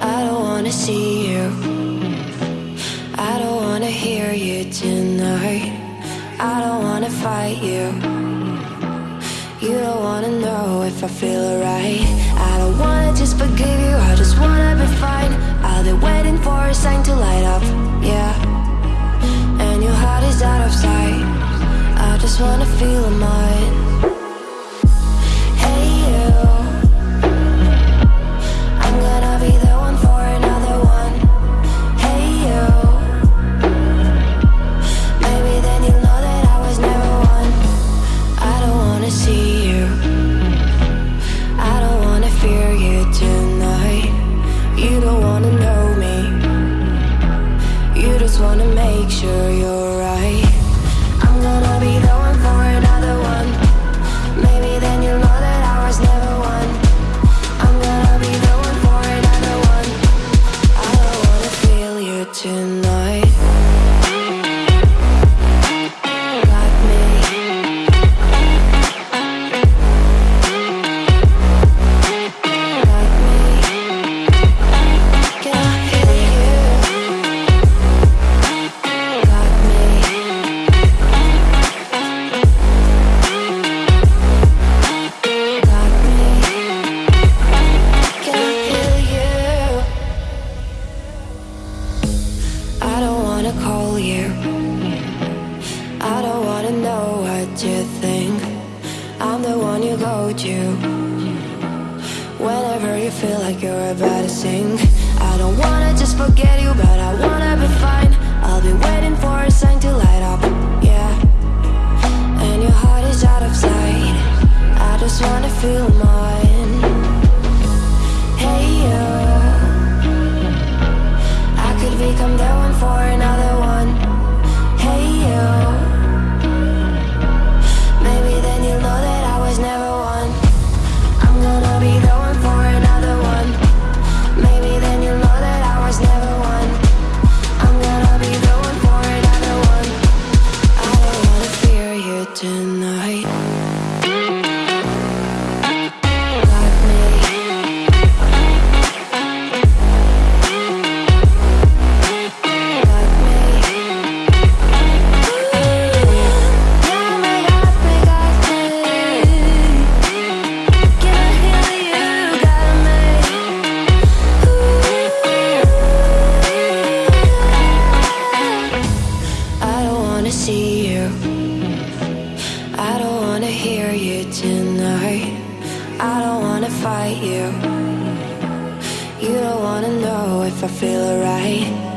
I don't wanna see you. I don't wanna hear you tonight. I don't wanna fight you. You don't wanna know if I feel alright. I don't wanna just forgive you, I just wanna be fine. I'll be waiting for a sign to light up, feel you. Whenever you feel like you're about to sink. I don't wanna just forget you, but I wanna be fine. I'll be waiting for a sign to light up, yeah. And your heart is out of sight. I just wanna feel mine. See you. I don't wanna hear you tonight. I don't wanna fight you. You don't wanna know if I feel alright.